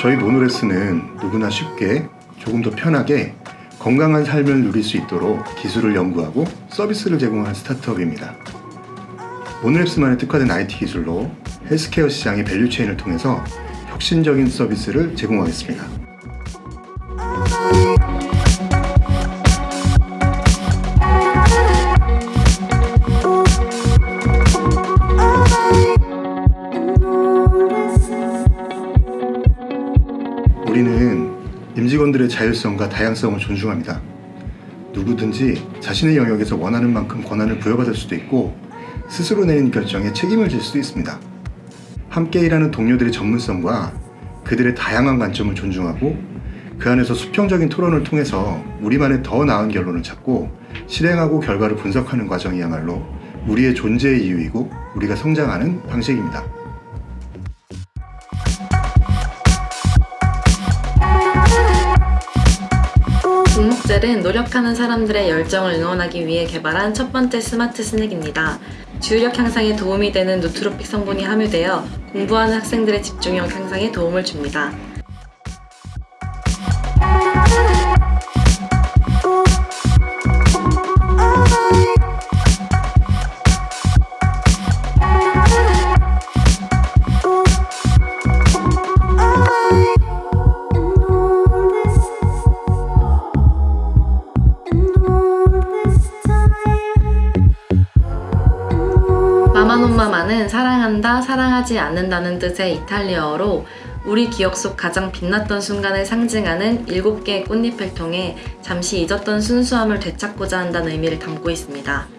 저희 모노랩스는 누구나 쉽게 조금 더 편하게 건강한 삶을 누릴 수 있도록 기술을 연구하고 서비스를 제공하는 startup입니다. 모노랩스만의 특화된 IT 기술로 헬스케어 시장의 value chain을 통해서 혁신적인 서비스를 제공하겠습니다. 우리는 임직원들의 자율성과 다양성을 존중합니다. 누구든지 자신의 영역에서 원하는 만큼 권한을 부여받을 수도 있고 스스로 내린 결정에 책임을 질 수도 있습니다. 함께 일하는 동료들의 전문성과 그들의 다양한 관점을 존중하고 그 안에서 수평적인 토론을 통해서 우리만의 더 나은 결론을 찾고 실행하고 결과를 분석하는 과정이야말로 우리의 존재의 이유이고 우리가 성장하는 방식입니다. 동목젤은 노력하는 사람들의 열정을 응원하기 위해 개발한 첫 번째 스마트 스낵입니다. 주의력 향상에 도움이 되는 누트로픽 성분이 함유되어 공부하는 학생들의 집중력 향상에 도움을 줍니다. 마마논마마는 사랑한다, 사랑하지 않는다는 뜻의 이탈리아어로 우리 기억 속 가장 빛났던 순간을 상징하는 7개의 꽃잎을 통해 잠시 잊었던 순수함을 되찾고자 한다는 의미를 담고 있습니다.